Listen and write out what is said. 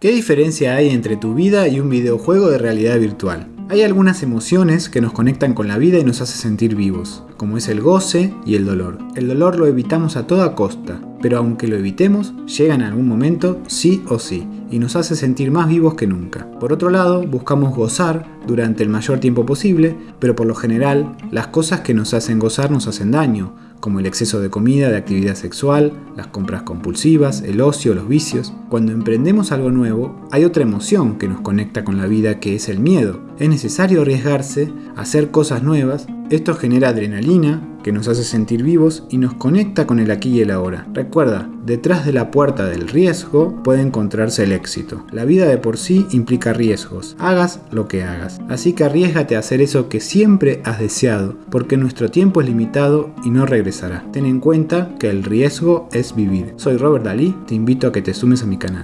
¿Qué diferencia hay entre tu vida y un videojuego de realidad virtual? Hay algunas emociones que nos conectan con la vida y nos hace sentir vivos, como es el goce y el dolor. El dolor lo evitamos a toda costa, pero aunque lo evitemos, llega en algún momento sí o sí, y nos hace sentir más vivos que nunca. Por otro lado, buscamos gozar durante el mayor tiempo posible, pero por lo general, las cosas que nos hacen gozar nos hacen daño, como el exceso de comida, de actividad sexual, las compras compulsivas, el ocio, los vicios. Cuando emprendemos algo nuevo, hay otra emoción que nos conecta con la vida que es el miedo. Es necesario arriesgarse, hacer cosas nuevas. Esto genera adrenalina, que nos hace sentir vivos y nos conecta con el aquí y el ahora. Recuerda, detrás de la puerta del riesgo puede encontrarse el éxito. La vida de por sí implica riesgos, hagas lo que hagas. Así que arriesgate a hacer eso que siempre has deseado, porque nuestro tiempo es limitado y no regresará. Ten en cuenta que el riesgo es vivir. Soy Robert Dalí, te invito a que te sumes a mi canal.